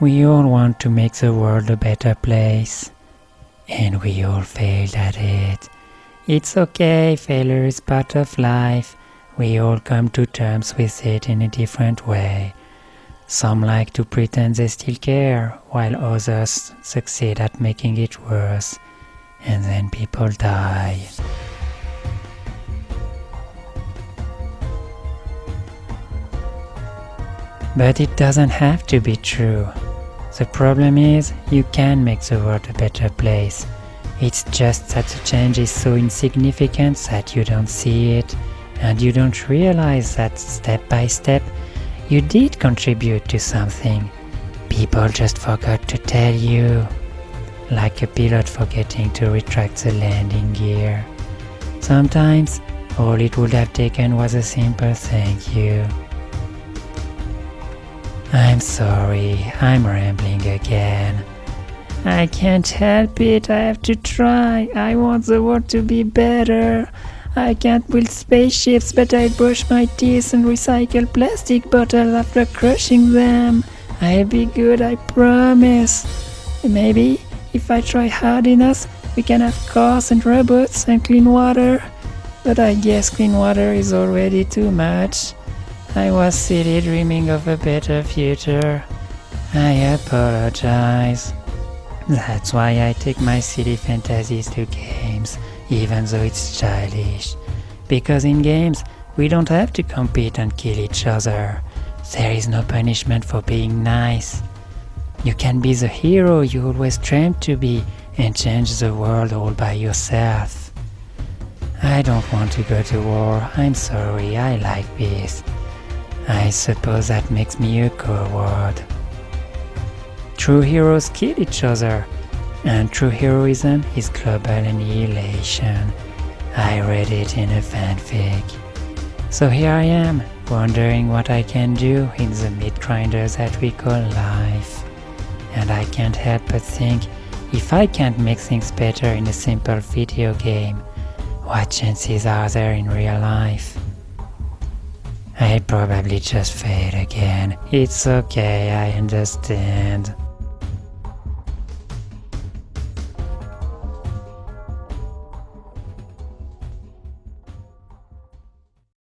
We all want to make the world a better place. And we all failed at it. It's okay, failure is part of life. We all come to terms with it in a different way. Some like to pretend they still care, while others succeed at making it worse. And then people die. But it doesn't have to be true. The problem is, you can make the world a better place. It's just that the change is so insignificant that you don't see it, and you don't realize that step by step you did contribute to something. People just forgot to tell you. Like a pilot forgetting to retract the landing gear. Sometimes, all it would have taken was a simple thank you. I'm sorry, I'm rambling again. I can't help it, I have to try. I want the world to be better. I can't build spaceships, but I brush my teeth and recycle plastic bottles after crushing them. I'll be good, I promise. Maybe, if I try hard enough, we can have cars and robots and clean water. But I guess clean water is already too much. I was silly dreaming of a better future. I apologize. That's why I take my silly fantasies to games, even though it's childish. Because in games, we don't have to compete and kill each other. There is no punishment for being nice. You can be the hero you always dreamed to be and change the world all by yourself. I don't want to go to war, I'm sorry, I like peace. I suppose that makes me a coward. True heroes kill each other, and true heroism is global annihilation. I read it in a fanfic. So here I am, wondering what I can do in the meat grinders that we call life. And I can't help but think, if I can't make things better in a simple video game, what chances are there in real life? I'll probably just fade again. It's okay, I understand.